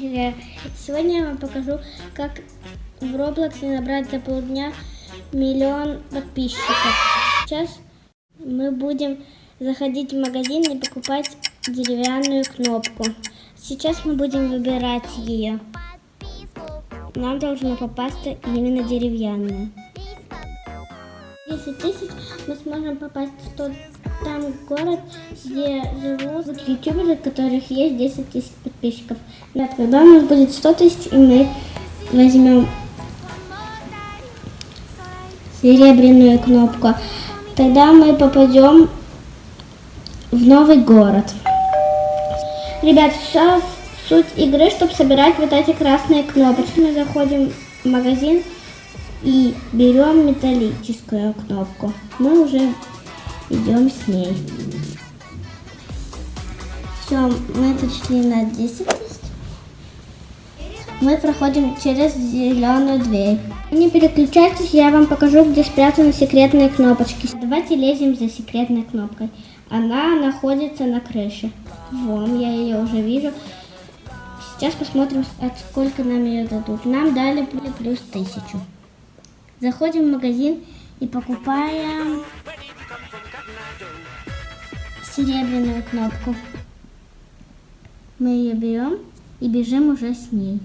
Друзья, Сегодня я вам покажу, как в Roblox набрать за полдня миллион подписчиков. Сейчас мы будем заходить в магазин и покупать деревянную кнопку. Сейчас мы будем выбирать ее. Нам должно попасться именно деревянная. 10 тысяч мы сможем попасть в тот там город, где живут ютуберы, у которых есть 10 тысяч подписчиков. Ребят, когда у нас будет 100 тысяч, и мы возьмем серебряную кнопку, тогда мы попадем в новый город. Ребят, сейчас суть игры, чтобы собирать вот эти красные кнопочки. Мы заходим в магазин и берем металлическую кнопку. Мы уже идем с ней. Все, мы зашли на 10 тысяч. Мы проходим через зеленую дверь. Не переключайтесь, я вам покажу, где спрятаны секретные кнопочки. Давайте лезем за секретной кнопкой. Она находится на крыше. Вон, я ее уже вижу. Сейчас посмотрим, от сколько нам ее дадут. Нам дали плюс тысячу. Заходим в магазин и покупаем серебряную кнопку. Мы ее берем и бежим уже с ней.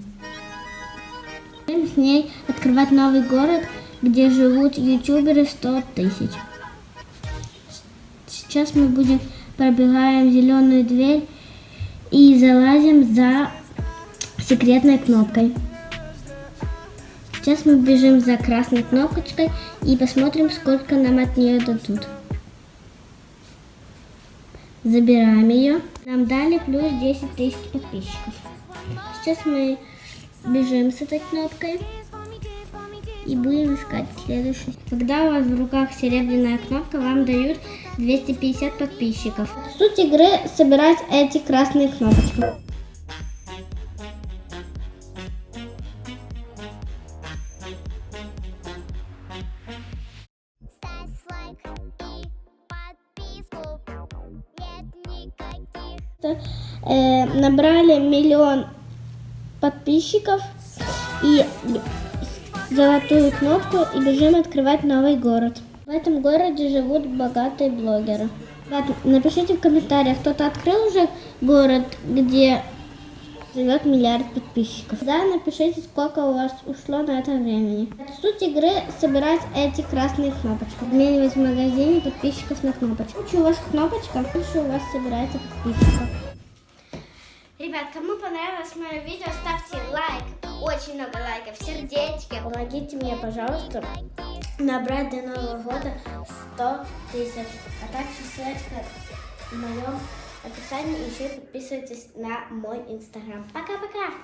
Бежим с ней открывать новый город, где живут ютуберы 100 тысяч. Сейчас мы будем пробегаем зеленую дверь и залазим за секретной кнопкой. Сейчас мы бежим за красной кнопочкой и посмотрим, сколько нам от нее дадут. Забираем ее. Нам дали плюс 10 тысяч подписчиков. Сейчас мы бежим с этой кнопкой и будем искать следующий. Когда у вас в руках серебряная кнопка, вам дают 250 подписчиков. Суть игры собирать эти красные кнопочки. Э, набрали миллион подписчиков и золотую кнопку и бежим открывать новый город. В этом городе живут богатые блогеры. Напишите в комментариях, кто-то открыл уже город, где живет миллиард подписчиков. Да, напишите, сколько у вас ушло на это времени. Суть игры собирать эти красные кнопочки. Обменивать в магазине подписчиков на кнопочку. Лучше у вас кнопочка, лучше у вас собирается подписчиков. Ребят, кому понравилось мое видео, ставьте лайк. Очень много лайков, сердечки. Помогите мне, пожалуйста, набрать до Нового года 100 тысяч. А также ссылочка в моем описании. Еще подписывайтесь на мой инстаграм. Пока-пока!